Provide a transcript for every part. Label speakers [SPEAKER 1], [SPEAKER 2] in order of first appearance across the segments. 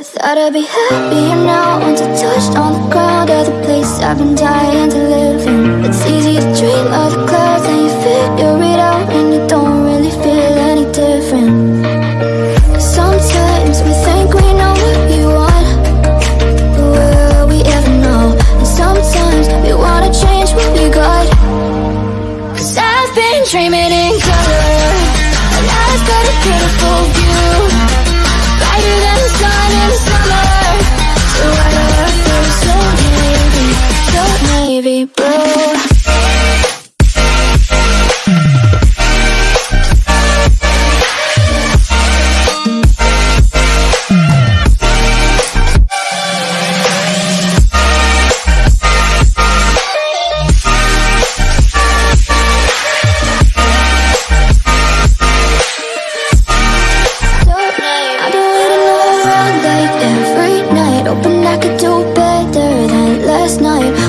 [SPEAKER 1] I thought I'd be happy, happier now once I touched on the ground of the place I've been dying to live in. It's easy to dream of the clouds and you figure it out and you don't really feel any different. Sometimes we think we know what we want, but will we ever know? And sometimes we wanna change what we got. Cause I've been dreaming blue?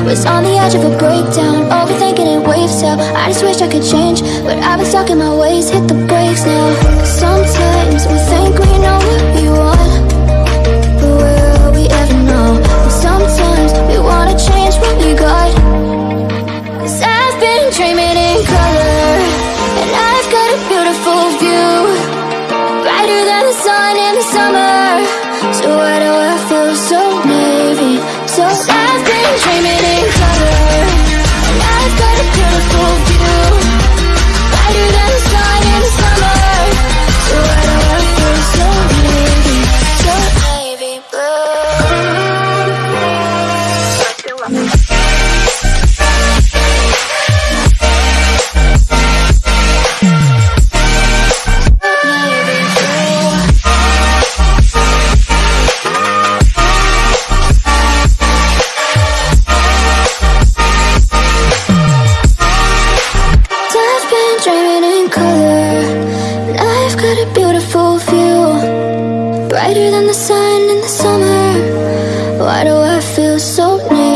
[SPEAKER 1] Was on the edge of a breakdown. Overthinking it waves out. I just wish I could change But I've been stuck in my ways. Hit the brakes now. Sometimes we think we know what we want But will we ever know? And sometimes we wanna change what we got. Cause I've been dreaming in color And I've got a beautiful view. Brighter than the sun in the summer. So why do I feel so got a beautiful view Brighter than the sun in the summer Why do I feel so blue?